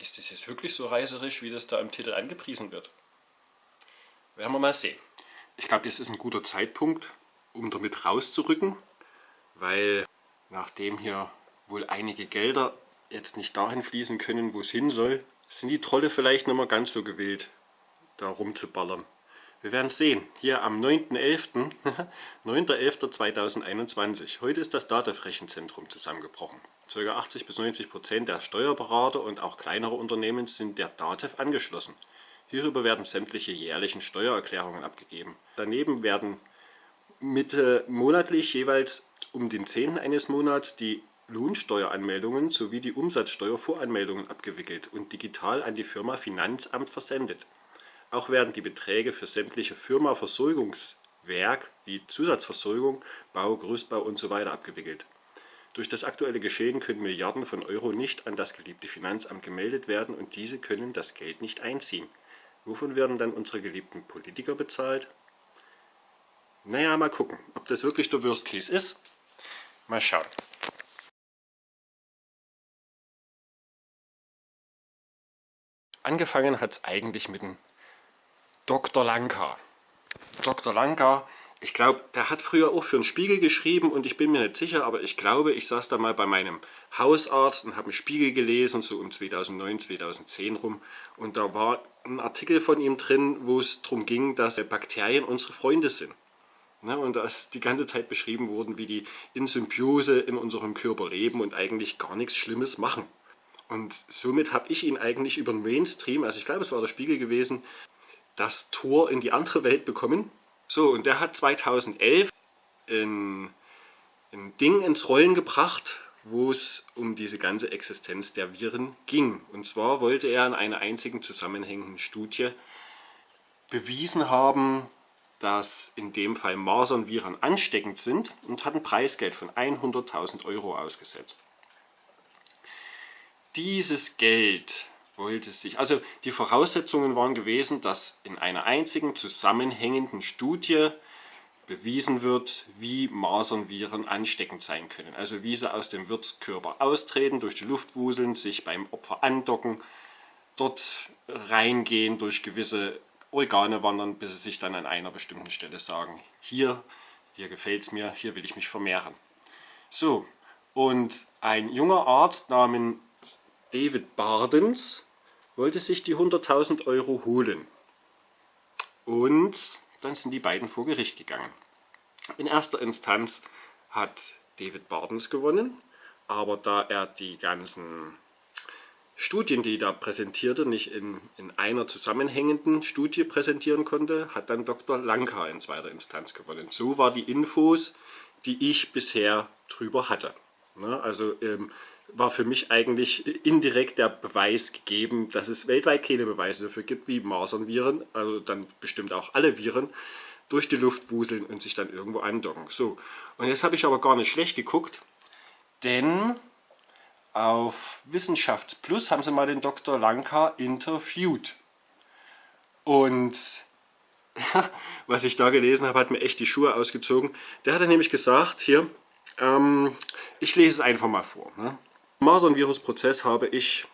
Ist das jetzt wirklich so reißerisch, wie das da im Titel angepriesen wird? Werden wir mal sehen. Ich glaube, jetzt ist ein guter Zeitpunkt, um damit rauszurücken, weil nachdem hier wohl einige Gelder jetzt nicht dahin fließen können, wo es hin soll, sind die Trolle vielleicht nicht mehr ganz so gewillt, da rumzuballern. Wir werden sehen. Hier am 9.11. 9.11.2021. Heute ist das DATEV-Rechenzentrum zusammengebrochen. Ca. 80 bis 90 Prozent der Steuerberater und auch kleinere Unternehmen sind der DATEV angeschlossen. Hierüber werden sämtliche jährlichen Steuererklärungen abgegeben. Daneben werden Mitte monatlich jeweils um den 10. eines Monats die Lohnsteueranmeldungen sowie die Umsatzsteuervoranmeldungen abgewickelt und digital an die Firma Finanzamt versendet. Auch werden die Beträge für sämtliche Firma-Versorgungswerk wie Zusatzversorgung, Bau, Gerüstbau usw. So abgewickelt. Durch das aktuelle Geschehen können Milliarden von Euro nicht an das geliebte Finanzamt gemeldet werden und diese können das Geld nicht einziehen. Wovon werden dann unsere geliebten Politiker bezahlt? Naja, mal gucken, ob das wirklich der Worst Case ist. Mal schauen. Angefangen hat es eigentlich mit dem Dr. Lanka. Dr. Lanka, ich glaube, der hat früher auch für einen Spiegel geschrieben und ich bin mir nicht sicher, aber ich glaube, ich saß da mal bei meinem Hausarzt und habe einen Spiegel gelesen, so um 2009, 2010 rum. Und da war ein Artikel von ihm drin, wo es darum ging, dass Bakterien unsere Freunde sind. Ne, und da ist die ganze Zeit beschrieben worden, wie die in Symbiose in unserem Körper leben und eigentlich gar nichts Schlimmes machen. Und somit habe ich ihn eigentlich über den Mainstream, also ich glaube es war der Spiegel gewesen, das Tor in die andere Welt bekommen. So, und der hat 2011 ein, ein Ding ins Rollen gebracht, wo es um diese ganze Existenz der Viren ging. Und zwar wollte er in einer einzigen zusammenhängenden Studie bewiesen haben, dass in dem Fall Masernviren ansteckend sind und hat ein Preisgeld von 100.000 Euro ausgesetzt. Dieses Geld wollte sich, also die Voraussetzungen waren gewesen, dass in einer einzigen zusammenhängenden Studie bewiesen wird, wie Masernviren ansteckend sein können. Also wie sie aus dem Wirtskörper austreten, durch die Luft wuseln, sich beim Opfer andocken, dort reingehen, durch gewisse Organe wandern, bis sie sich dann an einer bestimmten Stelle sagen, hier, hier gefällt es mir, hier will ich mich vermehren. So, und ein junger Arzt namens David Bardens wollte sich die 100.000 Euro holen. Und dann sind die beiden vor Gericht gegangen. In erster Instanz hat David Bardens gewonnen, aber da er die ganzen Studien, die er da präsentierte, nicht in, in einer zusammenhängenden Studie präsentieren konnte, hat dann Dr. Lanka in zweiter Instanz gewonnen. So war die Infos, die ich bisher drüber hatte. Also ähm, war für mich eigentlich indirekt der Beweis gegeben, dass es weltweit keine Beweise dafür gibt, wie Masernviren, also dann bestimmt auch alle Viren, durch die Luft wuseln und sich dann irgendwo andocken. So, und jetzt habe ich aber gar nicht schlecht geguckt, denn auf Wissenschaftsplus haben sie mal den Dr. Lanka interviewt. Und was ich da gelesen habe, hat mir echt die Schuhe ausgezogen. Der hat nämlich gesagt, hier, ähm, ich lese es einfach mal vor. Ne? Masern-Virus-Prozess habe ich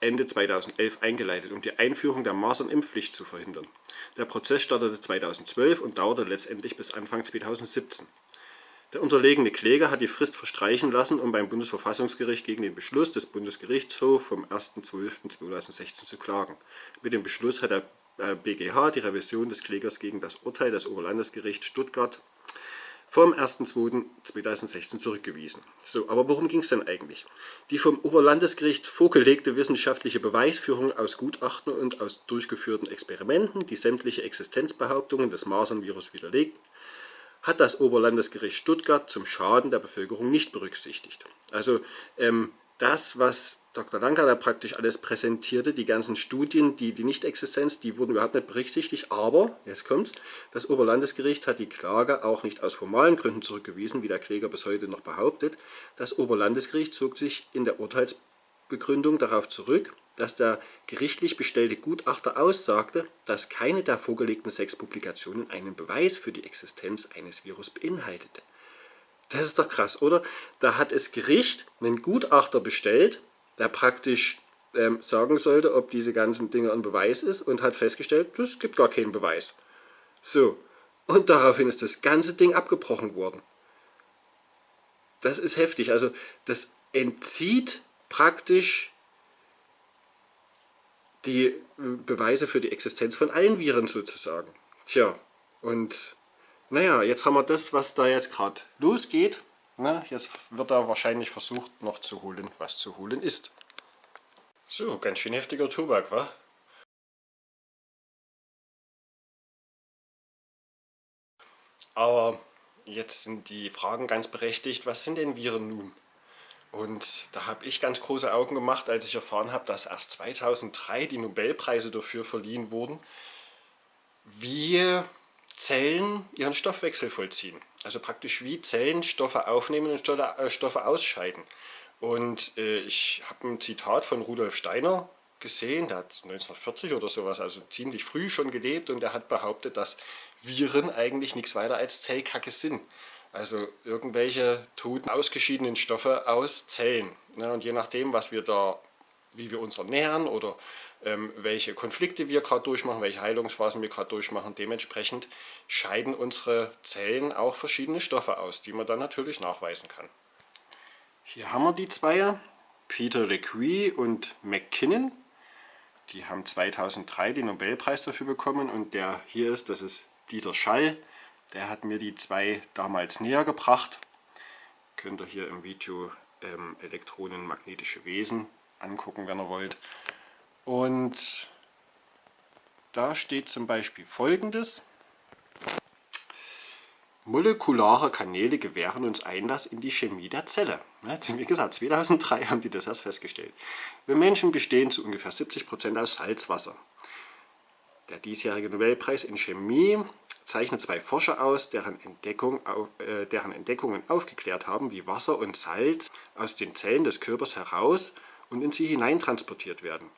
Ende 2011 eingeleitet, um die Einführung der Masern-Impfpflicht zu verhindern. Der Prozess startete 2012 und dauerte letztendlich bis Anfang 2017. Der unterlegene Kläger hat die Frist verstreichen lassen, um beim Bundesverfassungsgericht gegen den Beschluss des Bundesgerichtshofs vom 1.12.2016 zu klagen. Mit dem Beschluss hat der BGH die Revision des Klägers gegen das Urteil des Oberlandesgerichts Stuttgart vom 1.2.2016 zurückgewiesen. So, aber worum ging es denn eigentlich? Die vom Oberlandesgericht vorgelegte wissenschaftliche Beweisführung aus Gutachten und aus durchgeführten Experimenten, die sämtliche Existenzbehauptungen des Masernvirus widerlegt, hat das Oberlandesgericht Stuttgart zum Schaden der Bevölkerung nicht berücksichtigt. Also ähm, das, was Dr. Lanka da praktisch alles präsentierte, die ganzen Studien, die, die Nicht-Existenz, die wurden überhaupt nicht berücksichtigt, aber, jetzt kommt's, das Oberlandesgericht hat die Klage auch nicht aus formalen Gründen zurückgewiesen, wie der Kläger bis heute noch behauptet. Das Oberlandesgericht zog sich in der Urteilsbegründung darauf zurück, dass der gerichtlich bestellte Gutachter aussagte, dass keine der vorgelegten sechs Publikationen einen Beweis für die Existenz eines Virus beinhaltete. Das ist doch krass, oder? Da hat das Gericht einen Gutachter bestellt, der praktisch ähm, sagen sollte, ob diese ganzen Dinge ein Beweis ist und hat festgestellt, es gibt gar keinen Beweis. So, und daraufhin ist das ganze Ding abgebrochen worden. Das ist heftig. Also das entzieht praktisch die Beweise für die Existenz von allen Viren sozusagen. Tja, und naja, jetzt haben wir das, was da jetzt gerade losgeht. Na, jetzt wird da wahrscheinlich versucht noch zu holen, was zu holen ist. So, ganz schön heftiger Tobak, wa? Aber jetzt sind die Fragen ganz berechtigt, was sind denn Viren nun? Und da habe ich ganz große Augen gemacht, als ich erfahren habe, dass erst 2003 die Nobelpreise dafür verliehen wurden, wie Zellen ihren Stoffwechsel vollziehen. Also praktisch wie Zellen Stoffe aufnehmen und äh, Stoffe ausscheiden. Und äh, ich habe ein Zitat von Rudolf Steiner gesehen, der hat 1940 oder sowas, also ziemlich früh schon gelebt und er hat behauptet, dass Viren eigentlich nichts weiter als Zellkacke sind. Also irgendwelche toten, ausgeschiedenen Stoffe aus Zellen. Ja, und je nachdem, was wir da, wie wir uns ernähren oder welche Konflikte wir gerade durchmachen, welche Heilungsphasen wir gerade durchmachen, dementsprechend scheiden unsere Zellen auch verschiedene Stoffe aus, die man dann natürlich nachweisen kann. Hier haben wir die zwei, Peter Lecuy und McKinnon. Die haben 2003 den Nobelpreis dafür bekommen und der hier ist, das ist Dieter Schall. Der hat mir die zwei damals näher gebracht. Könnt ihr hier im Video ähm, elektronenmagnetische Wesen angucken, wenn ihr wollt. Und da steht zum Beispiel folgendes. Molekulare Kanäle gewähren uns Einlass in die Chemie der Zelle. Wie gesagt, 2003 haben die das erst festgestellt. Wir Menschen bestehen zu ungefähr 70% aus Salzwasser. Der diesjährige Nobelpreis in Chemie zeichnet zwei Forscher aus, deren, Entdeckung, äh, deren Entdeckungen aufgeklärt haben, wie Wasser und Salz aus den Zellen des Körpers heraus und in sie hineintransportiert werden.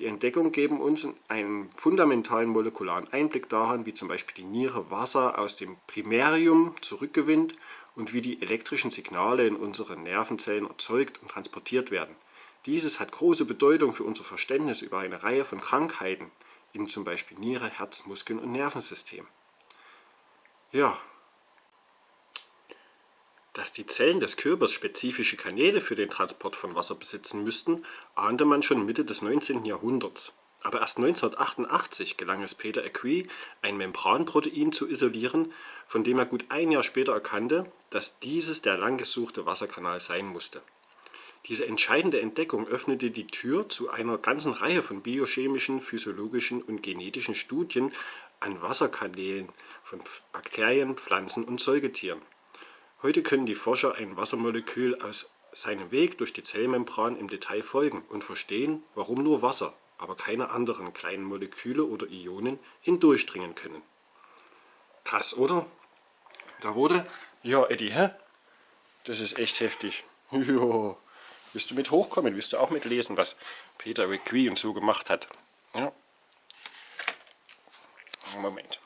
Die Entdeckungen geben uns einen fundamentalen molekularen Einblick daran, wie zum Beispiel die Niere Wasser aus dem Primärdium zurückgewinnt und wie die elektrischen Signale in unseren Nervenzellen erzeugt und transportiert werden. Dieses hat große Bedeutung für unser Verständnis über eine Reihe von Krankheiten in zum Beispiel Niere, Herz, Muskeln und Nervensystem. Ja, dass die Zellen des Körpers spezifische Kanäle für den Transport von Wasser besitzen müssten, ahnte man schon Mitte des 19. Jahrhunderts. Aber erst 1988 gelang es Peter Acquis, ein Membranprotein zu isolieren, von dem er gut ein Jahr später erkannte, dass dieses der lang gesuchte Wasserkanal sein musste. Diese entscheidende Entdeckung öffnete die Tür zu einer ganzen Reihe von biochemischen, physiologischen und genetischen Studien an Wasserkanälen von Bakterien, Pflanzen und Säugetieren. Heute können die Forscher ein Wassermolekül aus seinem Weg durch die Zellmembran im Detail folgen und verstehen, warum nur Wasser, aber keine anderen kleinen Moleküle oder Ionen hindurchdringen können. Krass, oder? Da wurde... Ja, Eddie, hä? Das ist echt heftig. Ja. Willst du mit hochkommen? Willst du auch mitlesen, was Peter und so gemacht hat? Ja. Moment.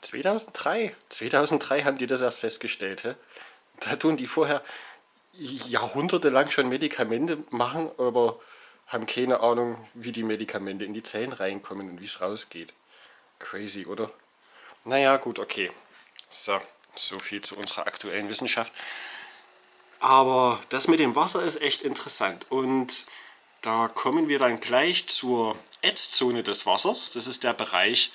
2003. 2003 haben die das erst festgestellt. He? Da tun die vorher jahrhundertelang schon Medikamente machen, aber haben keine Ahnung, wie die Medikamente in die Zellen reinkommen und wie es rausgeht. Crazy, oder? Naja, gut, okay. So, so viel zu unserer aktuellen Wissenschaft. Aber das mit dem Wasser ist echt interessant und da kommen wir dann gleich zur Ätzzone des Wassers. Das ist der Bereich,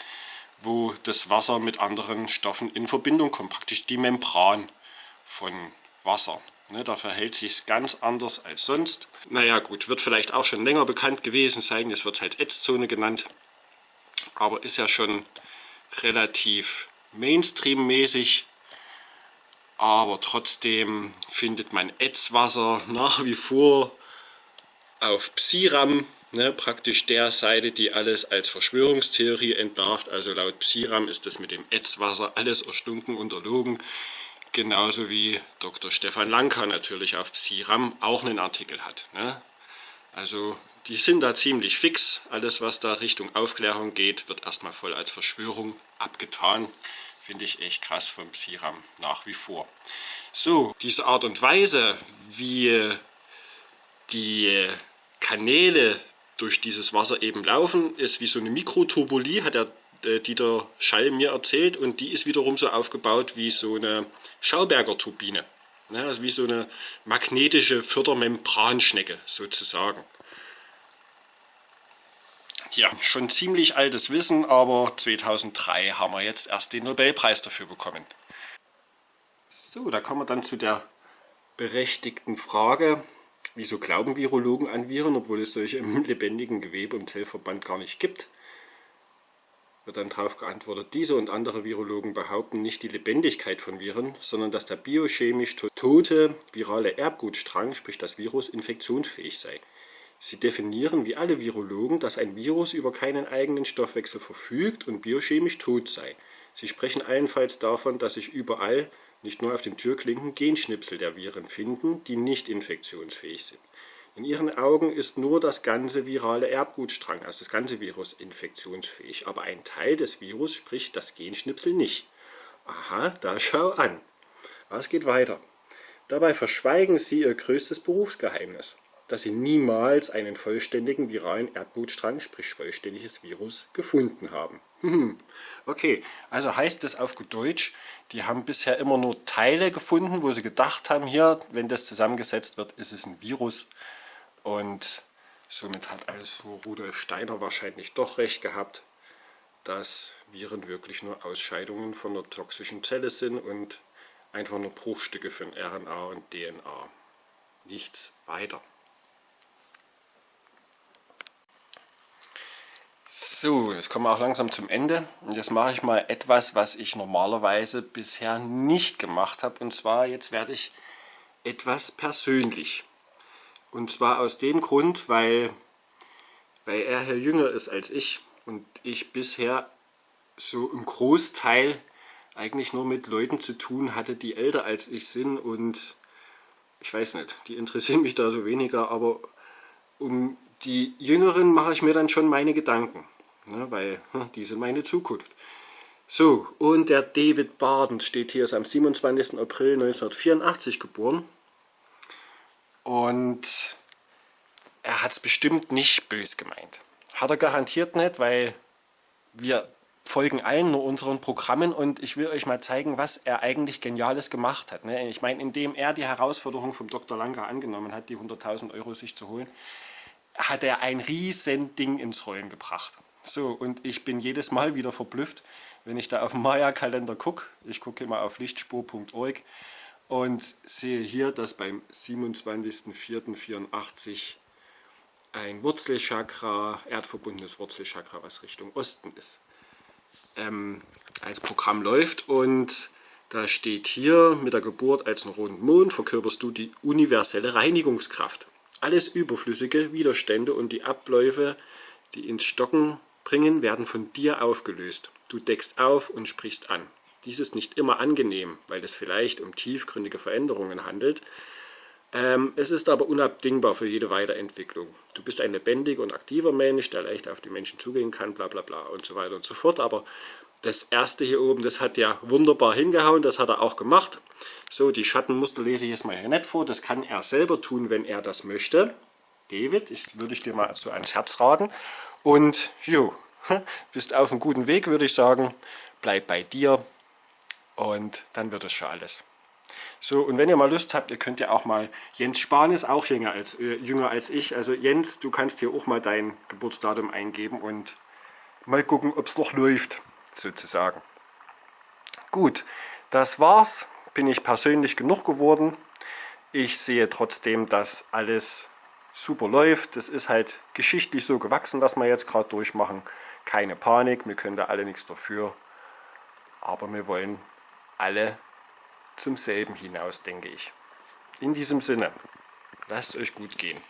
wo das Wasser mit anderen Stoffen in Verbindung kommt, praktisch die Membran von Wasser. Ne, da verhält sich ganz anders als sonst. Naja gut, wird vielleicht auch schon länger bekannt gewesen sein, das wird halt Ätzzone genannt, aber ist ja schon relativ Mainstream-mäßig. Aber trotzdem findet man Ätzwasser nach wie vor auf Psiram ne, praktisch der Seite, die alles als Verschwörungstheorie entlarvt. Also laut Psiram ist das mit dem Ätzwasser alles erstunken, unterlogen. Genauso wie Dr. Stefan Lanka natürlich auf Psiram auch einen Artikel hat. Ne? Also die sind da ziemlich fix. Alles, was da Richtung Aufklärung geht, wird erstmal voll als Verschwörung abgetan. Finde ich echt krass vom Psiram nach wie vor. So, diese Art und Weise, wie die Kanäle durch dieses Wasser eben laufen, ist wie so eine Mikroturbulie, hat der äh, Dieter Schall mir erzählt und die ist wiederum so aufgebaut wie so eine Schauberger Turbine. Ja, also wie so eine magnetische Fördermembranschnecke sozusagen. Ja, schon ziemlich altes Wissen, aber 2003 haben wir jetzt erst den Nobelpreis dafür bekommen. So, da kommen wir dann zu der berechtigten Frage, wieso glauben Virologen an Viren, obwohl es solche im lebendigen Gewebe und Zellverband gar nicht gibt? Wird dann darauf geantwortet, diese und andere Virologen behaupten nicht die Lebendigkeit von Viren, sondern dass der biochemisch tote virale Erbgutstrang, sprich das Virus, infektionsfähig sei. Sie definieren wie alle Virologen, dass ein Virus über keinen eigenen Stoffwechsel verfügt und biochemisch tot sei. Sie sprechen allenfalls davon, dass sich überall nicht nur auf den Türklinken Genschnipsel der Viren finden, die nicht infektionsfähig sind. In ihren Augen ist nur das ganze virale Erbgutstrang, also das ganze Virus, infektionsfähig. Aber ein Teil des Virus, sprich das Genschnipsel, nicht. Aha, da schau an. Was geht weiter? Dabei verschweigen sie ihr größtes Berufsgeheimnis, dass sie niemals einen vollständigen viralen Erbgutstrang, sprich vollständiges Virus, gefunden haben. Hm. Okay, also heißt das auf gut Deutsch, die haben bisher immer nur Teile gefunden, wo sie gedacht haben, hier, wenn das zusammengesetzt wird, ist es ein Virus. Und somit hat also Rudolf Steiner wahrscheinlich doch recht gehabt, dass Viren wirklich nur Ausscheidungen von der toxischen Zelle sind und einfach nur Bruchstücke von RNA und DNA. Nichts weiter. So, jetzt kommen wir auch langsam zum Ende. Und jetzt mache ich mal etwas, was ich normalerweise bisher nicht gemacht habe. Und zwar, jetzt werde ich etwas persönlich. Und zwar aus dem Grund, weil, weil er hier jünger ist als ich und ich bisher so im Großteil eigentlich nur mit Leuten zu tun hatte, die älter als ich sind und ich weiß nicht, die interessieren mich da so weniger, aber um die Jüngeren mache ich mir dann schon meine Gedanken, ne, weil hm, die sind meine Zukunft. So, und der David Barden steht hier, ist am 27. April 1984 geboren. Und er hat es bestimmt nicht bös gemeint. Hat er garantiert nicht, weil wir folgen allen nur unseren Programmen und ich will euch mal zeigen, was er eigentlich Geniales gemacht hat. Ne? Ich meine, indem er die Herausforderung vom Dr. Lange angenommen hat, die 100.000 Euro sich zu holen, hat er ein riesen Ding ins Rollen gebracht. So, und ich bin jedes Mal wieder verblüfft, wenn ich da auf den Maya-Kalender gucke. Ich gucke immer auf lichtspur.org und sehe hier, dass beim 27.04.84 ein Wurzelchakra, erdverbundenes Wurzelchakra, was Richtung Osten ist, ähm, als Programm läuft und da steht hier, mit der Geburt als einen roten Mond verkörperst du die universelle Reinigungskraft. Alles überflüssige Widerstände und die Abläufe, die ins Stocken bringen, werden von dir aufgelöst. Du deckst auf und sprichst an. Dies ist nicht immer angenehm, weil es vielleicht um tiefgründige Veränderungen handelt. Ähm, es ist aber unabdingbar für jede Weiterentwicklung. Du bist ein lebendiger und aktiver Mensch, der leicht auf die Menschen zugehen kann, bla bla bla und so weiter und so fort. Aber das erste hier oben, das hat ja wunderbar hingehauen, das hat er auch gemacht. So, die Schattenmuster lese ich jetzt mal hier nicht vor. Das kann er selber tun, wenn er das möchte. David, ich würde ich dir mal so ans Herz raten. Und jo, bist auf einem guten Weg, würde ich sagen. Bleib bei dir und dann wird es schon alles. So, und wenn ihr mal Lust habt, ihr könnt ja auch mal, Jens Spahn ist auch jünger als, äh, jünger als ich, also Jens, du kannst hier auch mal dein Geburtsdatum eingeben und mal gucken, ob es noch läuft, sozusagen. Gut, das war's bin ich persönlich genug geworden. Ich sehe trotzdem, dass alles super läuft. Das ist halt geschichtlich so gewachsen, was wir jetzt gerade durchmachen. Keine Panik, wir können da alle nichts dafür. Aber wir wollen alle zum selben hinaus, denke ich. In diesem Sinne, lasst es euch gut gehen.